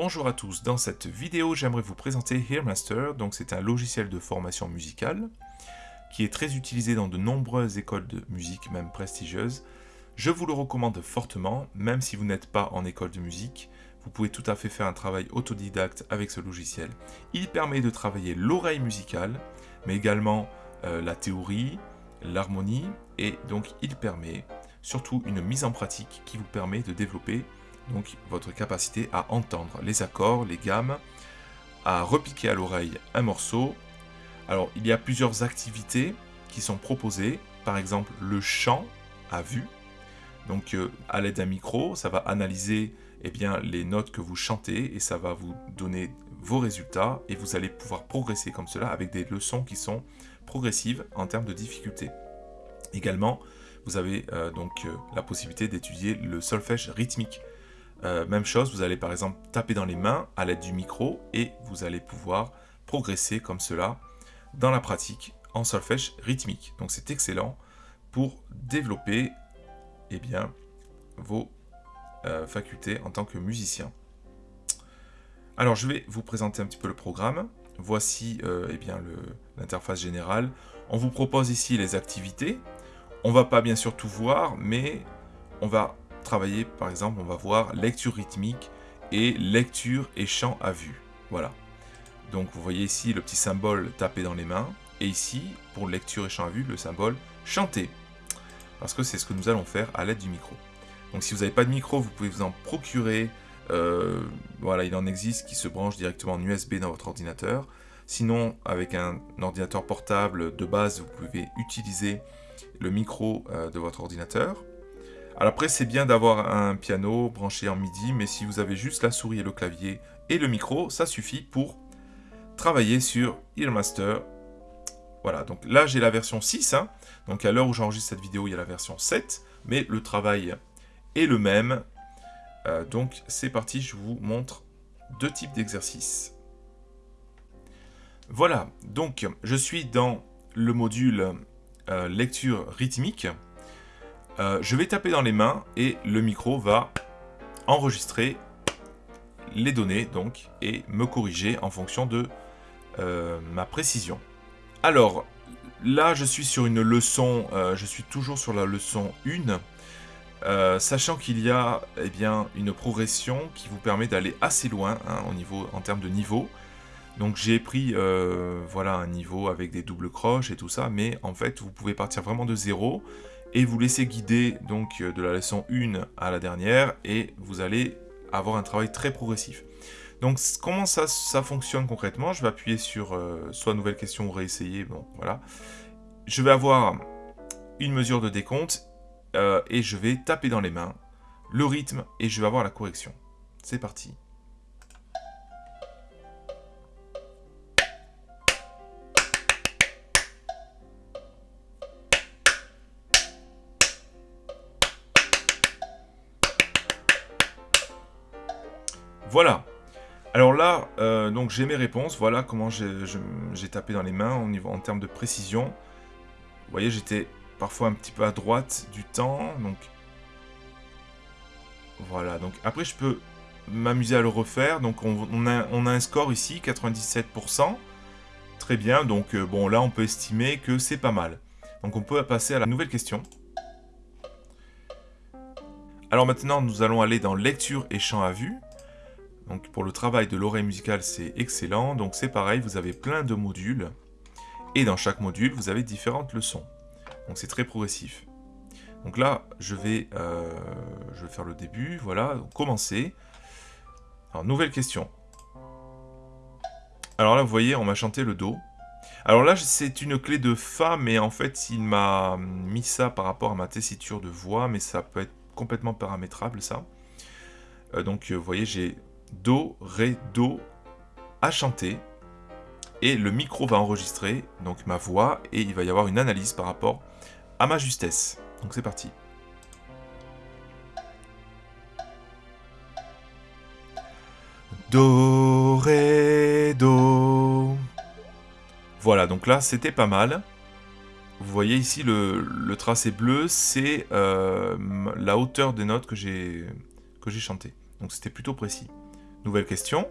Bonjour à tous, dans cette vidéo j'aimerais vous présenter Hearmaster, donc c'est un logiciel de formation musicale qui est très utilisé dans de nombreuses écoles de musique, même prestigieuses. Je vous le recommande fortement, même si vous n'êtes pas en école de musique, vous pouvez tout à fait faire un travail autodidacte avec ce logiciel. Il permet de travailler l'oreille musicale, mais également euh, la théorie, l'harmonie, et donc il permet surtout une mise en pratique qui vous permet de développer donc votre capacité à entendre les accords, les gammes, à repiquer à l'oreille un morceau. Alors, il y a plusieurs activités qui sont proposées, par exemple le chant à vue. Donc, euh, à l'aide d'un micro, ça va analyser eh bien, les notes que vous chantez et ça va vous donner vos résultats et vous allez pouvoir progresser comme cela avec des leçons qui sont progressives en termes de difficulté. Également, vous avez euh, donc euh, la possibilité d'étudier le solfège rythmique. Euh, même chose, vous allez par exemple taper dans les mains à l'aide du micro et vous allez pouvoir progresser comme cela dans la pratique en solfège rythmique. Donc c'est excellent pour développer eh bien, vos euh, facultés en tant que musicien. Alors je vais vous présenter un petit peu le programme. Voici euh, eh l'interface générale. On vous propose ici les activités. On va pas bien sûr tout voir, mais on va par exemple, on va voir lecture rythmique et lecture et chant à vue. Voilà. Donc vous voyez ici le petit symbole tapé dans les mains, et ici, pour lecture et chant à vue, le symbole chanter. Parce que c'est ce que nous allons faire à l'aide du micro. Donc si vous n'avez pas de micro, vous pouvez vous en procurer. Euh, voilà, il en existe qui se branche directement en USB dans votre ordinateur. Sinon, avec un ordinateur portable de base, vous pouvez utiliser le micro euh, de votre ordinateur. Alors après, c'est bien d'avoir un piano branché en MIDI, mais si vous avez juste la souris et le clavier et le micro, ça suffit pour travailler sur Earmaster. Voilà, donc là j'ai la version 6, hein. donc à l'heure où j'enregistre cette vidéo, il y a la version 7, mais le travail est le même. Euh, donc c'est parti, je vous montre deux types d'exercices. Voilà, donc je suis dans le module euh, lecture rythmique. Euh, je vais taper dans les mains et le micro va enregistrer les données donc et me corriger en fonction de euh, ma précision. Alors là je suis sur une leçon, euh, je suis toujours sur la leçon 1, sachant qu'il y a eh bien, une progression qui vous permet d'aller assez loin hein, en termes de niveau. Donc j'ai pris voilà, un niveau avec des doubles croches et tout ça, mais en fait vous pouvez partir vraiment de zéro et vous laissez guider donc euh, de la leçon 1 à la dernière et vous allez avoir un travail très progressif. Donc comment ça, ça fonctionne concrètement? Je vais appuyer sur euh, soit nouvelle question ou réessayer, bon voilà. Je vais avoir une mesure de décompte euh, et je vais taper dans les mains le rythme et je vais avoir la correction. C'est parti. Voilà. Alors là, euh, donc j'ai mes réponses. Voilà comment j'ai tapé dans les mains en termes de précision. Vous voyez, j'étais parfois un petit peu à droite du temps. Donc voilà. Donc après, je peux m'amuser à le refaire. Donc on, a, un score ici, 97%. Très bien. Donc euh, bon, là, on peut estimer que c'est pas mal. Donc on peut passer à la nouvelle question. Alors maintenant, nous allons aller dans lecture et chant à vue. Donc pour le travail de l'oreille musicale, c'est excellent. Donc c'est pareil, vous avez plein de modules. Et dans chaque module, vous avez différentes leçons. Donc c'est très progressif. Donc là, je vais, euh, je vais faire le début. Voilà, commencer. Alors, nouvelle question. Alors là, vous voyez, on m'a chanté le Do. Alors là, c'est une clé de Fa, mais en fait, il m'a mis ça par rapport à ma tessiture de voix, mais ça peut être complètement paramétrable, ça. Euh, donc, vous voyez, j'ai Do, Ré, Do à chanter. Et le micro va enregistrer donc ma voix et il va y avoir une analyse par rapport à ma justesse. Donc c'est parti. Do, Ré, Do. Voilà, donc là c'était pas mal. Vous voyez ici le, tracé bleu, c'est euh, la hauteur des notes que j'ai chanté. Donc c'était plutôt précis. Nouvelle question.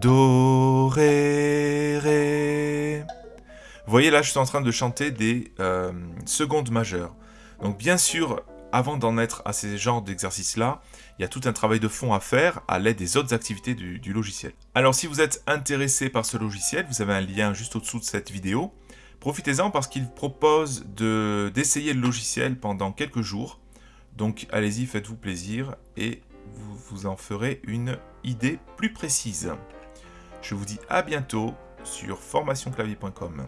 Do, ré, ré. Vous voyez là, je suis en train de chanter des euh, secondes majeures. Donc bien sûr, avant d'en être à ces genres d'exercices-là, il y a tout un travail de fond à faire à l'aide des autres activités du, logiciel. Alors si vous êtes intéressé par ce logiciel, vous avez un lien juste au-dessous de cette vidéo. Profitez-en parce qu'il propose d'essayer le logiciel pendant quelques jours. Donc allez-y, faites-vous plaisir et vous vous en ferez une idée plus précise. Je vous dis à bientôt sur formationclavier.com.